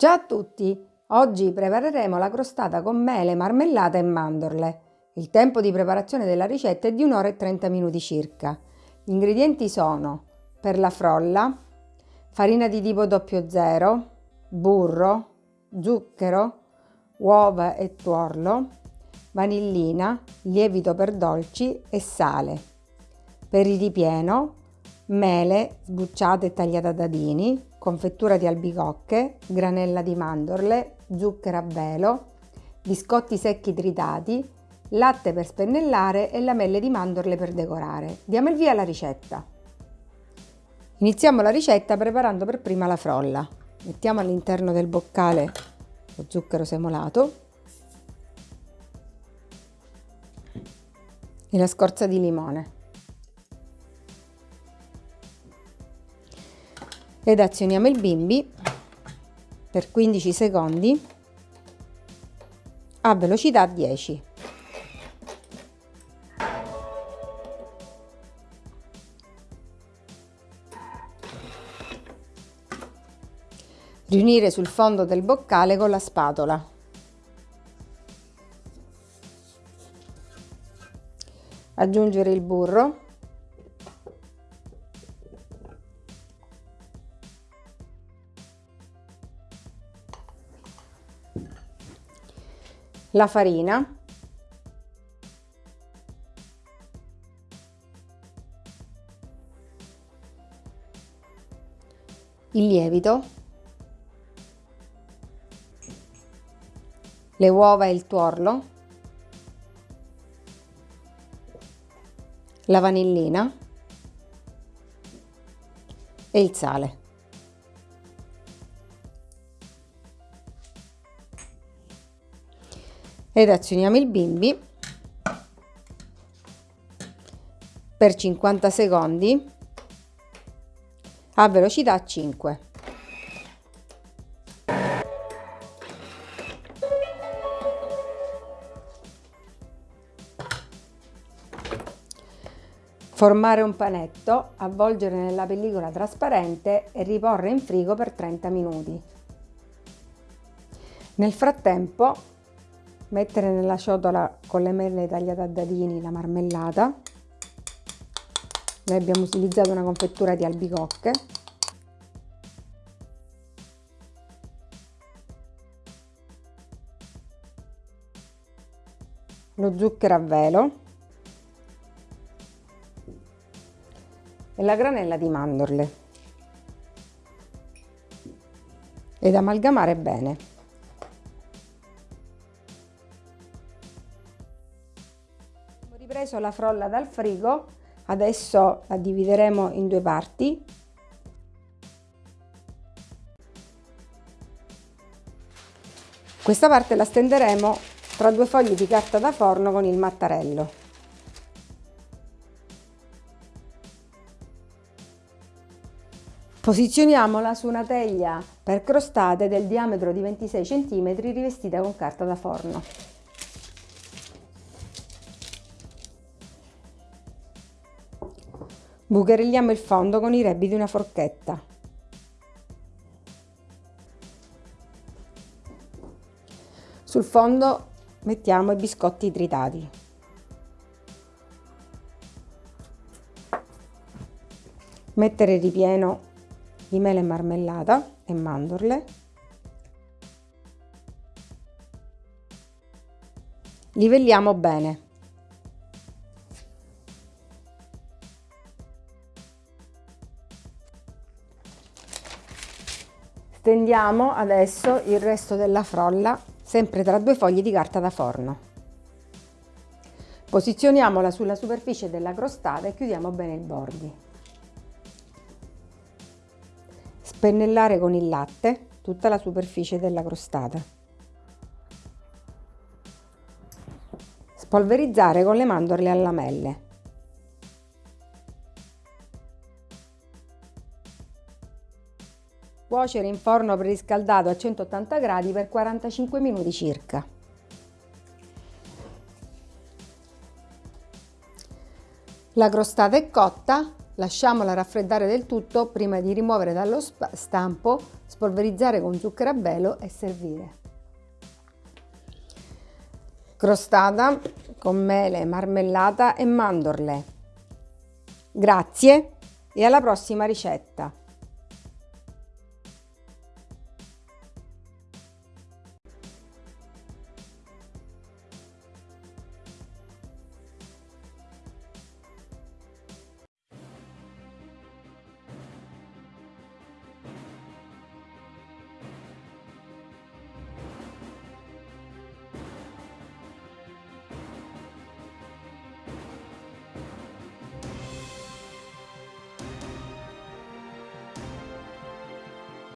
Ciao a tutti! Oggi prepareremo la crostata con mele, marmellata e mandorle. Il tempo di preparazione della ricetta è di 1 ora e 30 minuti circa. Gli ingredienti sono per la frolla, farina di tipo 00, burro, zucchero, uova e tuorlo, vanillina, lievito per dolci e sale. Per il ripieno, mele sbucciate e tagliate a dadini, confettura di albicocche, granella di mandorle, zucchero a velo, biscotti secchi tritati, latte per spennellare e lamelle di mandorle per decorare. Diamo il via alla ricetta. Iniziamo la ricetta preparando per prima la frolla. Mettiamo all'interno del boccale lo zucchero semolato e la scorza di limone. Ed azioniamo il bimbi per 15 secondi a velocità 10. Riunire sul fondo del boccale con la spatola. Aggiungere il burro la farina, il lievito, le uova e il tuorlo, la vanillina. E il sale. Ed azioniamo il bimbi per 50 secondi a velocità 5. Formare un panetto, avvolgere nella pellicola trasparente e riporre in frigo per 30 minuti. Nel frattempo mettere nella ciotola con le mele tagliate a dadini la marmellata. Noi abbiamo utilizzato una confettura di albicocche. Lo zucchero a velo. E la granella di mandorle. Ed amalgamare bene preso la frolla dal frigo, adesso la divideremo in due parti. Questa parte la stenderemo tra due fogli di carta da forno con il mattarello. Posizioniamola su una teglia per crostate del diametro di 26 cm rivestita con carta da forno. Bucherilliamo il fondo con i rebbi di una forchetta. Sul fondo mettiamo i biscotti tritati. Mettere ripieno di mele e marmellata e mandorle. Livelliamo bene. Stendiamo adesso il resto della frolla sempre tra due fogli di carta da forno. Posizioniamola sulla superficie della crostata e chiudiamo bene i bordi. Spennellare con il latte tutta la superficie della crostata. Spolverizzare con le mandorle a lamelle. Cuocere in forno preriscaldato a 180 gradi per 45 minuti circa. La crostata è cotta, Lasciamola raffreddare del tutto prima di rimuovere dallo stampo, spolverizzare con zucchero a velo e servire. Crostata con mele, marmellata e mandorle. Grazie e alla prossima ricetta!